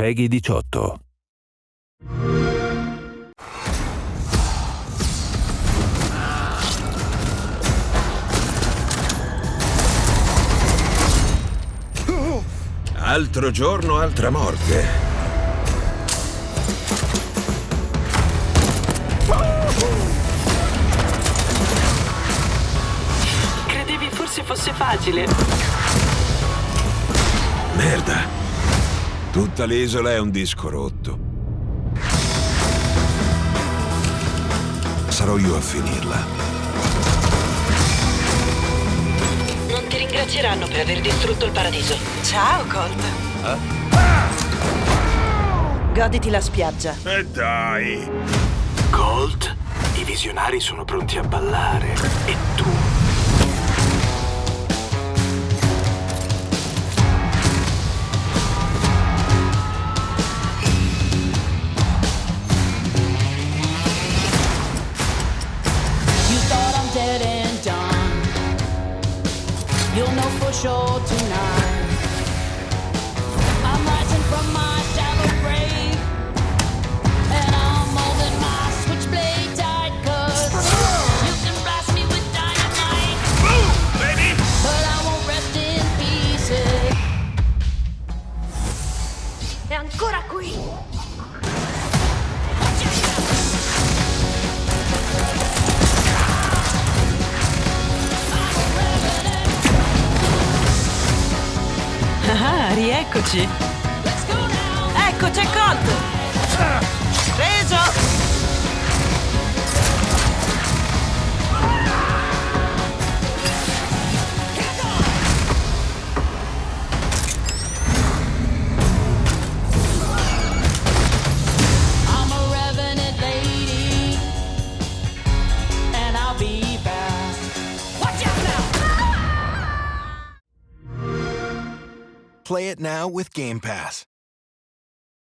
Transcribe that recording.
Peggy 18. Altro giorno, altra morte. Credevi forse fosse facile? Merda. Tutta l'isola è un disco rotto. Sarò io a finirla. Non ti ringrazieranno per aver distrutto il paradiso. Ciao, Colt. Goditi la spiaggia. E dai! Colt, i visionari sono pronti a ballare. E tu? You'll know for sure tonight. I'm rising from my shallow grave. And I'm holding my switchblade tight, cause you can blast me with dynamite. Boom, baby. But I won't rest in pieces. È ancora qui! Ah, rieccoci. Let's Play it now with Game Pass.